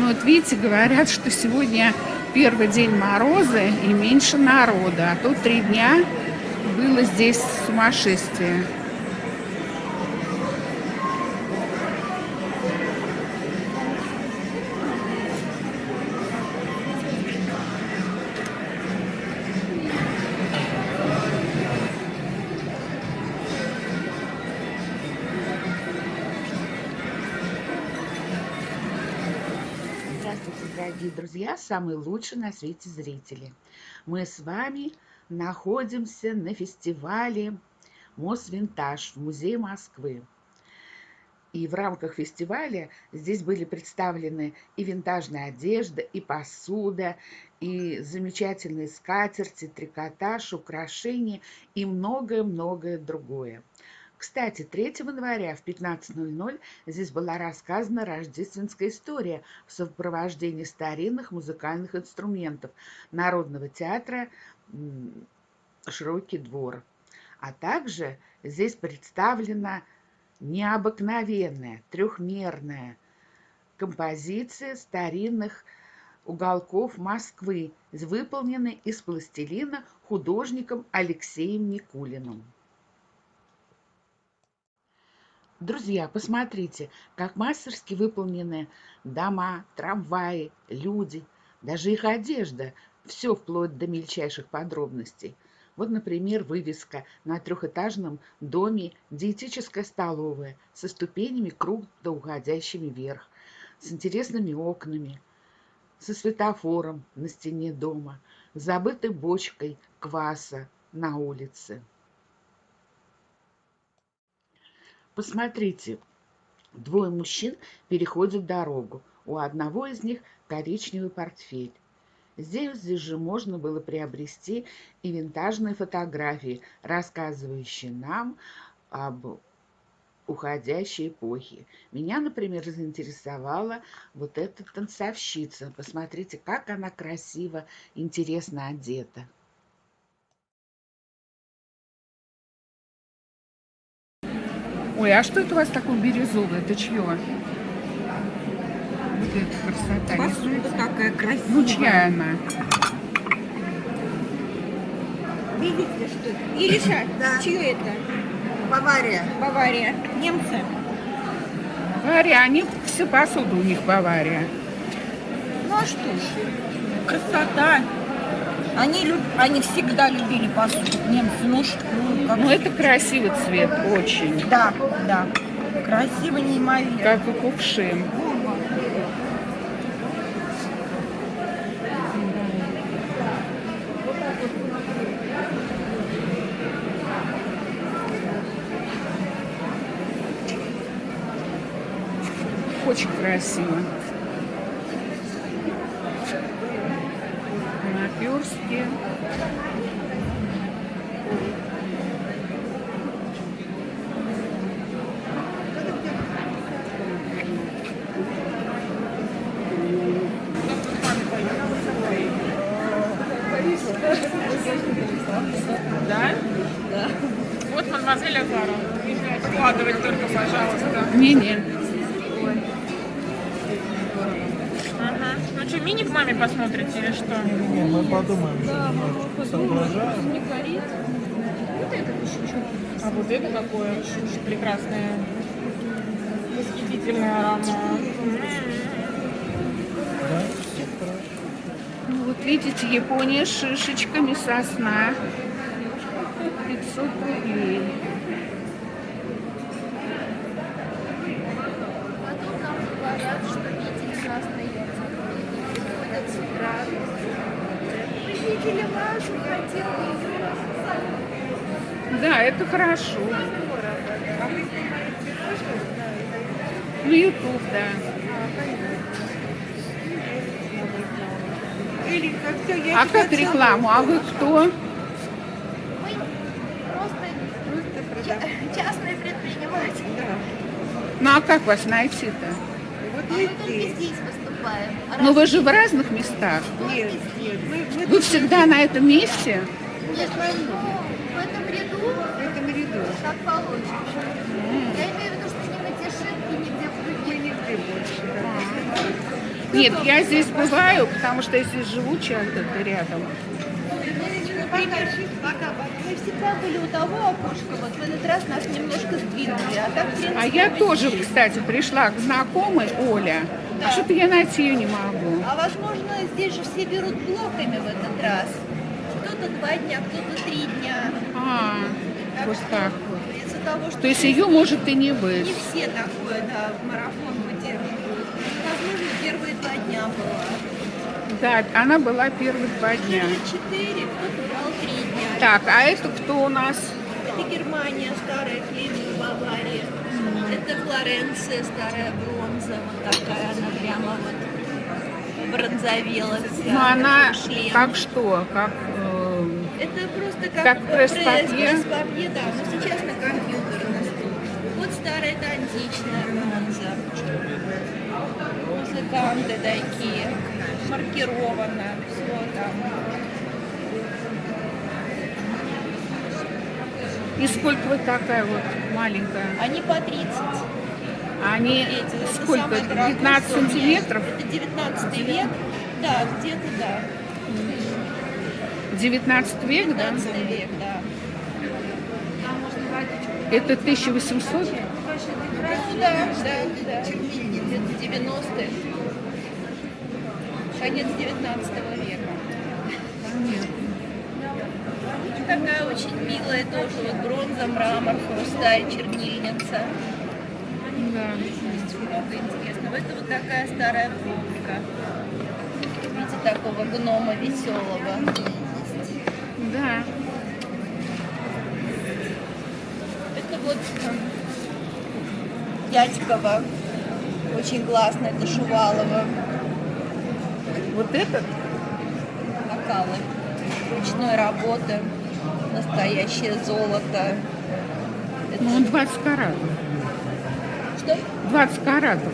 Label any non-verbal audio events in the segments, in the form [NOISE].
Ну вот видите, говорят, что сегодня первый день мороза и меньше народа. А тут три дня было здесь сумасшествие. Дорогие друзья, самые лучшие на свете зрители. Мы с вами находимся на фестивале Мосвинтаж в Музее Москвы. И в рамках фестиваля здесь были представлены и винтажная одежда, и посуда, и замечательные скатерти, трикотаж, украшения и многое-многое другое. Кстати, 3 января в 15.00 здесь была рассказана рождественская история в сопровождении старинных музыкальных инструментов Народного театра «Широкий двор». А также здесь представлена необыкновенная трехмерная композиция старинных уголков Москвы, выполненная из пластилина художником Алексеем Никулиным. Друзья, посмотрите, как мастерски выполнены дома, трамваи, люди, даже их одежда, все вплоть до мельчайших подробностей. Вот, например, вывеска на трехэтажном доме «Диетическая столовая» со ступенями круто уходящими вверх, с интересными окнами, со светофором на стене дома, забытой бочкой кваса на улице. Посмотрите, двое мужчин переходят дорогу. У одного из них коричневый портфель. Здесь, здесь же можно было приобрести и винтажные фотографии, рассказывающие нам об уходящей эпохе. Меня, например, заинтересовала вот эта танцовщица. Посмотрите, как она красиво, интересно одета. Ой, а что это у вас такое бирюзовое? Это чье? Вот эта красота. Посуда какая красивая. Ну, чья она? Видите, что это? Ириша, да. чье это? Бавария. Бавария. Немцы. Бавария, они все посуду у них Бавария. Ну а что ж, красота. Они, люб... они всегда любили посуду, немцы. Ну, что, ну, это красивый цвет, очень. Да, да. Красиво, неимоверно. Как и кувшин. Очень красиво. Наперстки. Да? Да. Вот мадемуазель Азара. Вкладывать только, пожалуйста. Не-не. Ага. Ну что, мини к маме посмотрите или что? Не, мы подумаем, да, мы соображаем. Не горит. Вот это еще что? А вот это какое прекрасное, восхитительный аромат. Да? Ну, вот видите, Япония с шишечками сосна. 500 рублей. Да, это хорошо. На YouTube, да. А как рекламу? А вы кто? Мы просто частные предприниматели. Ну а как вас найти-то? Вот мы только здесь выступаем. Ну вы же в разных местах. Нет. Вы всегда на этом месте? Нет, в этом ряду, в этом ряду. как получится. Я имею в виду, что не на Тишинке, нигде в других. Нигде больше, да. Нет, я здесь бываю, потому что если живу часто рядом. Мы всегда были у того окошка, вот в этот раз нас немножко сдвинули, а так, в принципе, А я тоже, здесь. кстати, пришла к знакомой Оля. А что-то я найти ее не могу. А возможно, здесь же все берут блоками в этот раз. Кто-то два дня, кто-то три дня. А, Так вот что так вот. Из-за того, что То есть ее может и не не быть. все такое, да, в марафон выдерживают. Возможно, первые два дня было. Да, она была первые два дня. Четыре, кто-то брал три дня. Так, а это кто у нас? Это Германия, старая Кремль, Бавария. Это Флоренция, старая бронза. Вот такая она прямо вот бронзовела вся. Ну, она Шлем. как что? Как э, Это просто как, Как пресс-папье? пресс- да, но сейчас на компьютер. Вот старая, это античная бронза. Музыканты такие, маркировано, все там. и сколько вот такая вот маленькая? Они по 30. Они Эти, сколько? самое дорогое 15 Sony. сантиметров? Это 19 век. Да, где-то да. 19 век, да? 19 век, да. Это 1800? Ну да, да, да. Где-то 90-е. Конец 19 века. Такая очень милая тоже, вот бронза, мрамор, хрусталь, чернильница. Да. Есть много интересного. Это вот такая старая пробка. В виде такого гнома веселого. Да. Это вот Дядькова. Очень классно. Это Шувалова. Вот этот? Бокалы. Ручной работы. Настоящее золото. Это- Ну, он 20 каратов. Что? 20 каратов.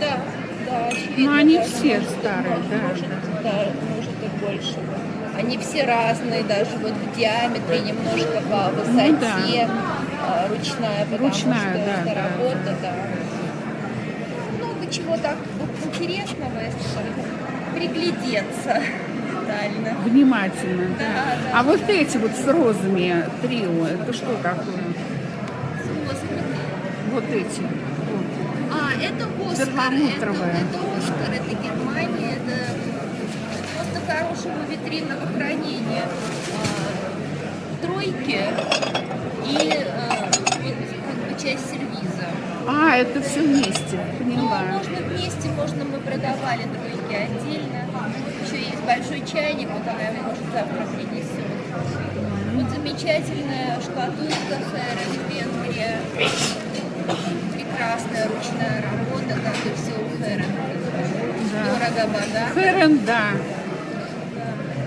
Да, да, очевидно. Ну, они даже все может, старые, может, да, Может, да. да, может и больше. Они все разные, даже вот в диаметре, немножко по высоте. Ну да. а, ручная, потому Ручная, что да, это да. работа, да. Много чего так вот интересного, если так приглядеться детально. Внимательно, да. Да, да. А вот эти вот с розами трио, это что такое? Господи. Вот эти. А, это Оскар. Это, это Оскар, это Германия, это просто хорошего витринного хранения. А, тройки и а, вот как бы часть сервиза. А, это все вместе, Ну, поняла. можно вместе, можно мы продавали тройки отдельно. Еще есть большой чайник, вот она его может завтра принесет. Вот замечательная шкатулка Хэрен Венгрия. Прекрасная ручная работа, как и все у Хэрен. Дорого-богато. Хэрен, да.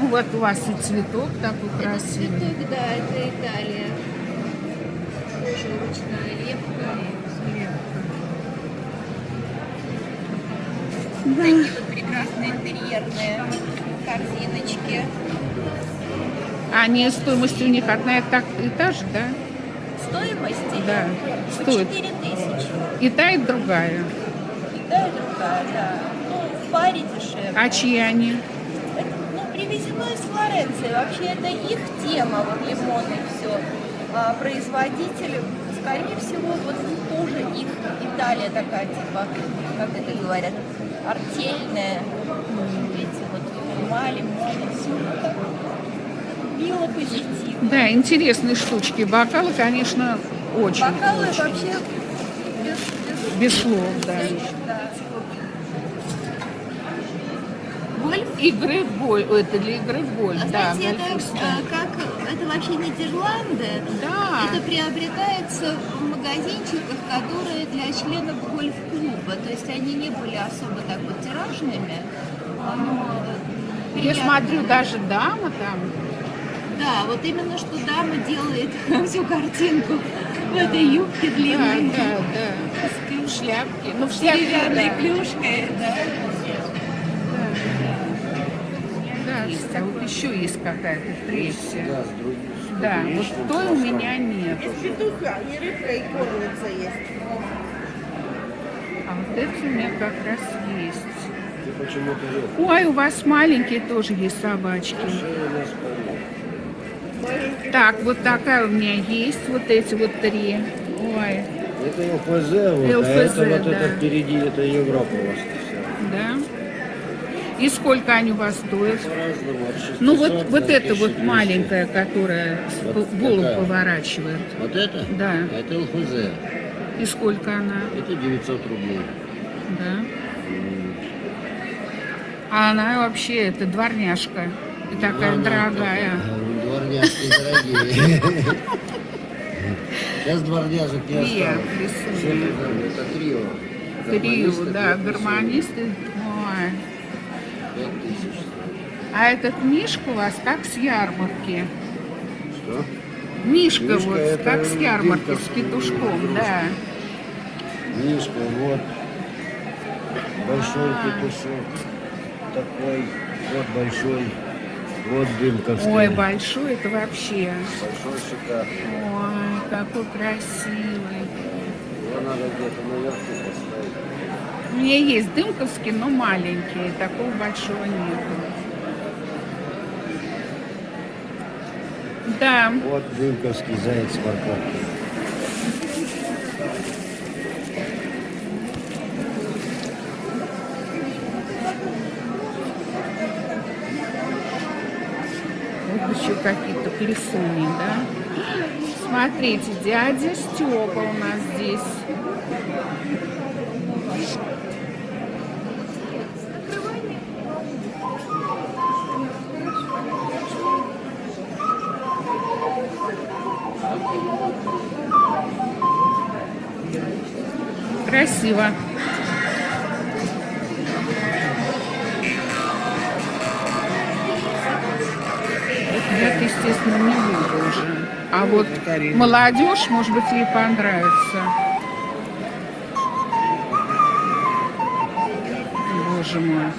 Ну вот у вас и цветок такой Это красивый. цветок, да, это Италия. Тоже ручная лепка. Такие вот прекрасные интерьерные корзиночки. Они стоимость у них одна и та же, да? Стоимости? Да, По стоит. 4 тысячи. И та, и другая. И та, и другая, да. Ну, в паре дешевле. А чьи они? Это, ну, привезено из Флоренции. Вообще это их тема, вот лимоны все. А производитель, скорее всего, вот тоже их Италия такая, типа, как это говорят, артельная. Эти вот ума, лимоны, все так мило, позитивно. Да, интересные штучки. Бокалы, конечно, очень. Бокалы очень. вообще без, без Без слов, да. да. Гольф? Игры в гольф. Это для игры в гольф, А да. знаете, это, э, как, это вообще Нидерланды. Да. Это приобретается в магазинчиках, которые для членов гольф-клуба. То есть они не были особо так вот тиражными. Но Я приятно. смотрю, даже дама там. Да, вот именно что дама делает [LAUGHS] всю картинку в этой юбке Да, длинной. да, да. В шляпке. Ну, в С шляпке, деревянной да. клюшкой, да. Да, а вот еще есть какая-то третья. Да, вот той у меня нет. Петуха, и рыбка, и кормится есть. А вот это у меня как раз есть. Ой, у вас маленькие тоже есть собачки. Шея у нас полно. Так, вот такая у меня есть, вот эти вот три. Ой, Это ЛФЗ, вот, а ЛФЗ, это вот да. это впереди, это Европа у вас вся. да. И сколько они у вас стоят? По-разному, от 600 Ну вот, вот это вот 1200. маленькая, которая Вот голову такая. поворачивает. Вот это? Да. А Это ЛФЗ. И сколько она? Это 900 рублей. Да. А она вообще, это дворняжка. И такая Она дорогая. такая, Дворняжки дорогие. Сейчас дворняжек не осталось. это это трио. Трио, да, гармонисты. Ой. А этот Мишка у вас как с ярмарки. Что? Мишка, Мишка вот, как с ярмарки, с петушком, игрушка. да. Мишка, вот. Большой А. петушок. Такой. Вот большой. Вот дымковский. Ой, большой это вообще. Большой шикарный. Ой, какой красивый. Его надо где-то наверху поставить. У меня есть дымковский, но маленький. Такого большого нету. Да, Вот дымковский заяц с плесуни, да. Смотрите, дядя Степа у нас здесь. Красиво. Естественно, не буду уже. А вот молодежь, может быть, ей понравится. Боже мой.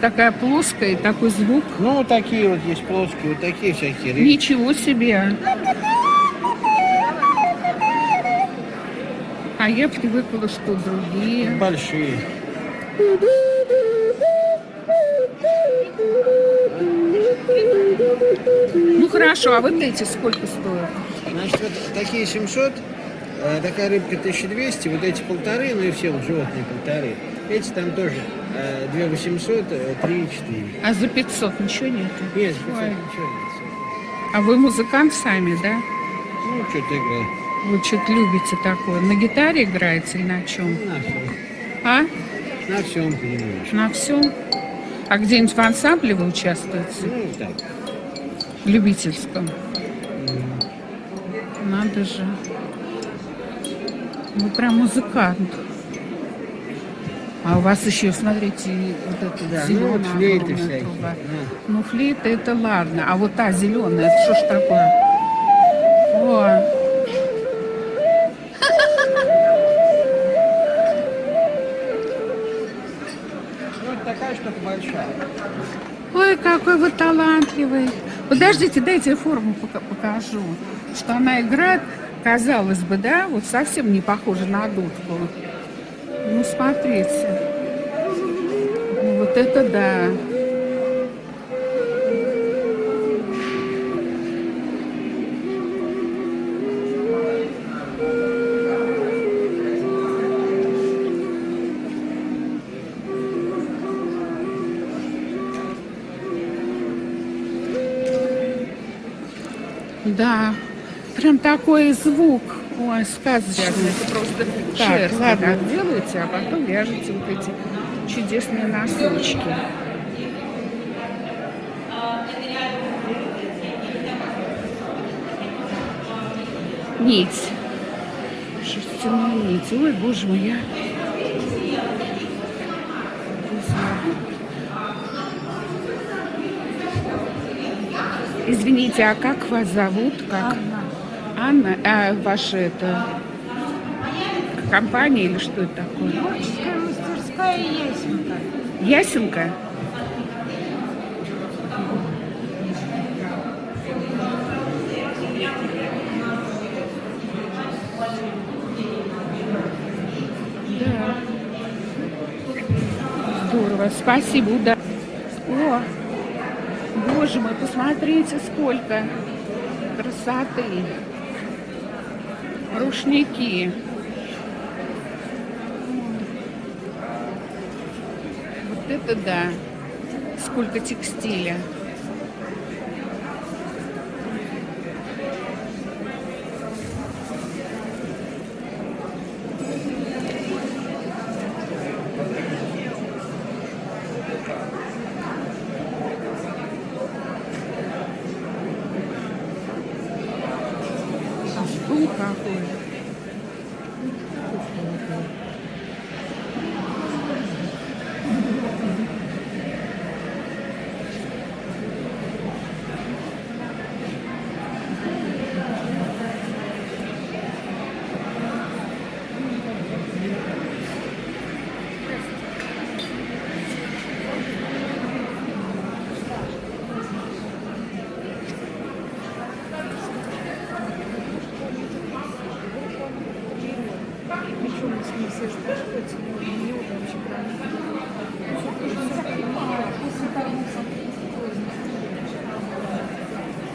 Такая плоская и такой звук. Ну, вот такие вот есть плоские, вот такие всякие. Ничего себе. А я привыкла, что другие. Большие. Хорошо, а вот эти сколько стоят? Значит, вот такие 700, э, такая рыбка 1200, вот эти полторы, ну и все вот животные полторы. Эти там тоже э, 2800, э, 3 4. А за 500 ничего нету? Нет, 500 Ой. ничего нет. А вы музыкант сами, да? Ну, что-то играю. Вы что-то любите такое? На гитаре играете или на чем? На всем. А? На всем, понимаешь. На всем? А где-нибудь в ансамбле вы участвуете? Ну, так. Любительском? Надо же. Вы прям музыкант. А у вас еще, смотрите, вот эта Да, ну, зеленая вот флейты огромная всякие. труба. да. Ну, флейта это ладно. А вот та зеленая, это что ж такое? О, Ну, вот такая штука большая. ой, какой вы талантливый. Подождите, дайте я форму пока- покажу. Что она играет, казалось бы, да, вот совсем не похожа на дудку. Ну, смотрите. Вот это да. Да, прям такой звук. Ой, сказочный. Это просто шерсть ладно. так делаете, а потом вяжете вот эти чудесные носочки. Нить. Шерстяная нить. Ой, боже мой, я... Извините, а как вас зовут? Как? Анна. А ваша это компания или что это такое? Творческая мастерская Ясенка. Ясенка? Да. Здорово. Спасибо, уда. О, боже мой, посмотрите, сколько красоты. Рушники. Вот это да. Сколько текстиля.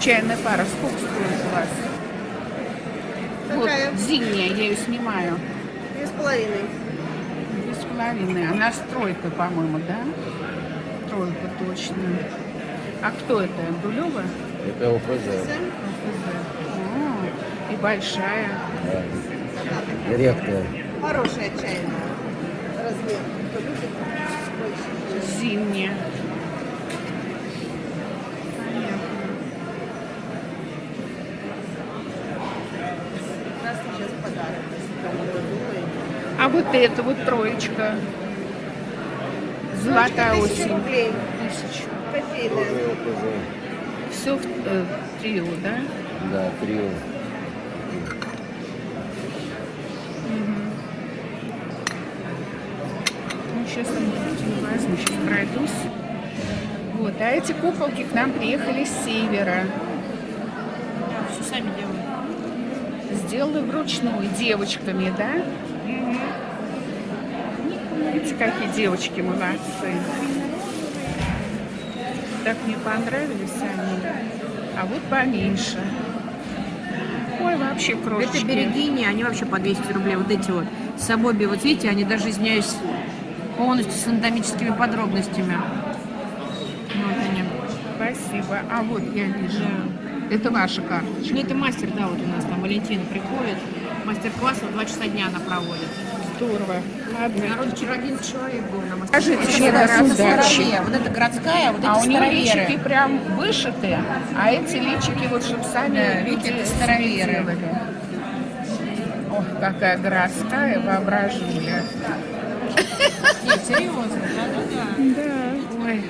Чайная пара сколько стоит у вас? Какая? Вот зимняя, я ее снимаю. Две с половиной. Две с половиной. Она с тройкой, по-моему, да? Тройка точно. А кто это? Дулева? Это ОФЗ. О, и большая. Редкая. Хорошая чайная. Размер. Зимняя. А вот это вот троечка. Золотая осень. рублей. Тысячу. Кофейная. Все в э, трио, да? Да, трио. Сейчас я возьму, сейчас пройдусь. Вот, а эти куколки к нам приехали с севера. Все сами делают. Сделаны вручную девочками, да? Видите, какие девочки молодцы. Так мне понравились они. А вот поменьше. Ой, вообще крошечки. Это берегини, они вообще по 200 рублей. Вот эти вот сабоби, вот видите, они даже, извиняюсь, полностью с анатомическими подробностями. Вот они. Спасибо. А вот я вижу. Это ваша карточка. Ну, это мастер, да, вот у нас там Валентина приходит. Мастер-класс, вот два часа дня она проводит. Здорово. Ладно. Народ вчера 11 человек был на Скажите, мастер-классе. раз Это удачи. старовер. Вот это городская, вот А это у них староверы. личики прям вышиты, а эти личики вот чтобы сами Да, люди это староверы. Ох, какая городская воображуля. [LAUGHS] Нет, серьезно, да-да-да. Да. Ой,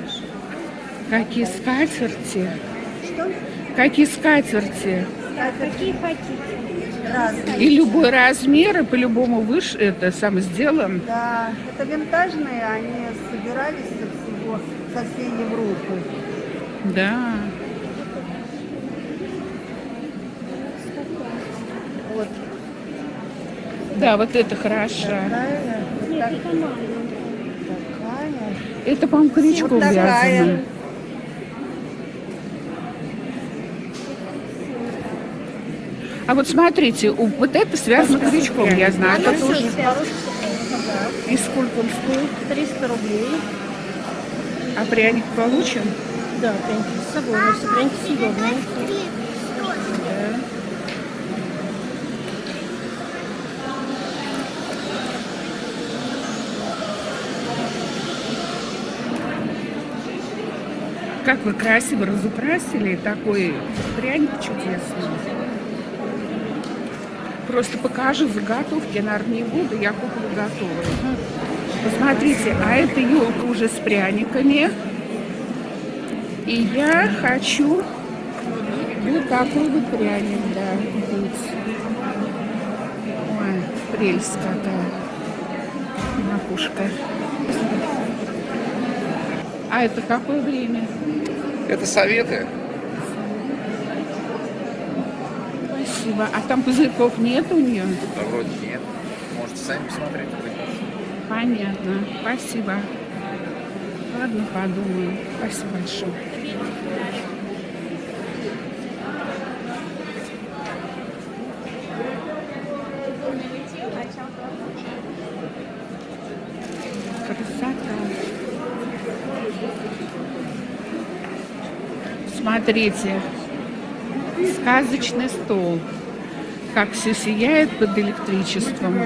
какие скатерти. Какие скатерти. Какие хотите? Разные. И любой размер, и по-любому выше это сам сделан. Да, это винтажные, они собирались со всего, со всей Европы. Да. Вот Да, вот это хорошо. вот так- такая. Это, по-моему, крючком Вот вязано. А вот смотрите, вот это связано крючком, я знаю. Это тоже. И сколько он стоит? 300 рублей. А пряник получим? Да, пряники с собой, все пряники съедобные. Как вы красиво разукрасили такой пряник чудесный. Просто покажу заготовки, наверное, не буду, я куплю готовые. Посмотрите, а эта елка уже с пряниками. И я хочу вот такой вот пряник, да, купить. Ой, прелесть какая. Макушка. А это какое время? Это советы. Спасибо. А там пузырьков нет у нее? Да вроде нет. Можете сами посмотреть. Понятно. Спасибо. Ладно, подумаю. Спасибо большое. Красота. Смотрите, сказочный стол. Как все сияет под электричеством.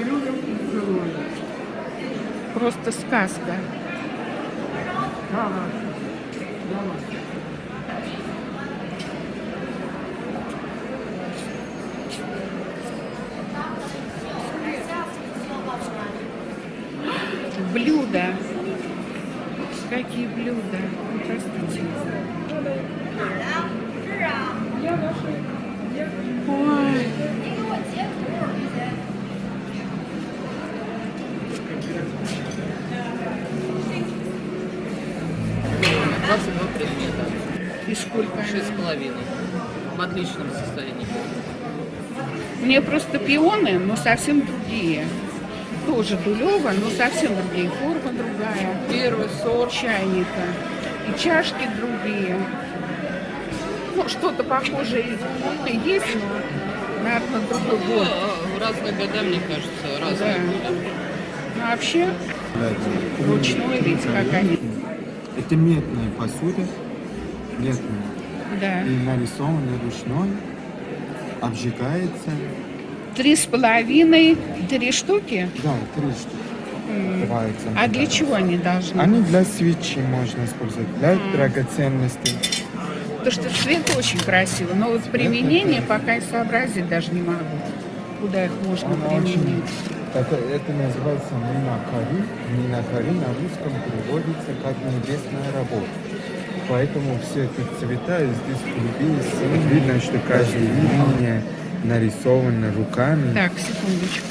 Просто сказка. Блюда. Какие блюда? Ну, Простите. Ой. И сколько? Шесть с половиной. В отличном состоянии. Мне просто пионы, но совсем другие. Тоже дулево, но совсем другие. Форма другая. Первый сорт. чайника. И чашки другие. Ну, что-то похожее и есть, но, наверное, другой год. Ну, разные года, мне кажется, разные. Да. Ну, а вообще, ручной, видите, как они. Это медная посуда, медная, Да. и нарисованная ручной, обжигается, Три с половиной, три штуки. да, три штуки. бывается. А для чего они должны? Они для свечи можно использовать, для драгоценностей. Потому что цвет очень красивый, но вот применение пока и сообразить даже не могу, куда их можно Оно очень- применить. Это, называется минакари. Минакари на русском переводится как небесная работа. Поэтому все эти цвета здесь синие. Видно, что каждая линия нарисована руками. Так, секундочку.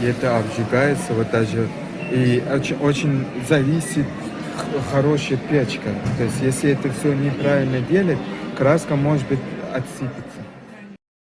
И это обжигается вот даже. И очень, очень зависит хорошая печка. То есть если это все неправильно делать, краска может быть отсыпется.